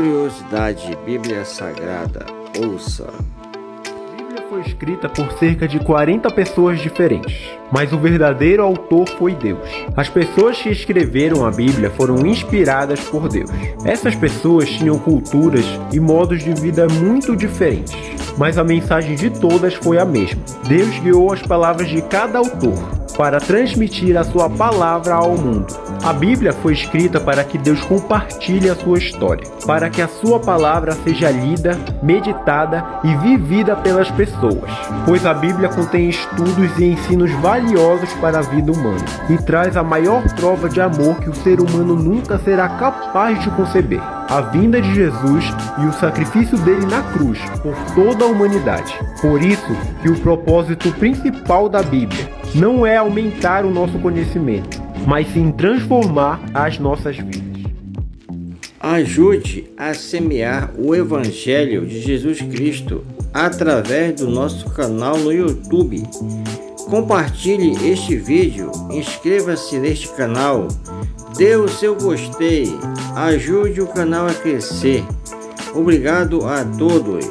Curiosidade Bíblia Sagrada, ouça. A Bíblia foi escrita por cerca de 40 pessoas diferentes, mas o verdadeiro autor foi Deus. As pessoas que escreveram a Bíblia foram inspiradas por Deus. Essas pessoas tinham culturas e modos de vida muito diferentes, mas a mensagem de todas foi a mesma. Deus guiou as palavras de cada autor para transmitir a sua palavra ao mundo. A Bíblia foi escrita para que Deus compartilhe a sua história, para que a sua palavra seja lida, meditada e vivida pelas pessoas, pois a Bíblia contém estudos e ensinos valiosos para a vida humana e traz a maior prova de amor que o ser humano nunca será capaz de conceber a vinda de Jesus e o sacrifício dele na cruz por toda a humanidade. Por isso que o propósito principal da Bíblia não é aumentar o nosso conhecimento, mas sim transformar as nossas vidas. Ajude a semear o Evangelho de Jesus Cristo através do nosso canal no YouTube. Compartilhe este vídeo, inscreva-se neste canal, dê o seu gostei, ajude o canal a crescer. Obrigado a todos.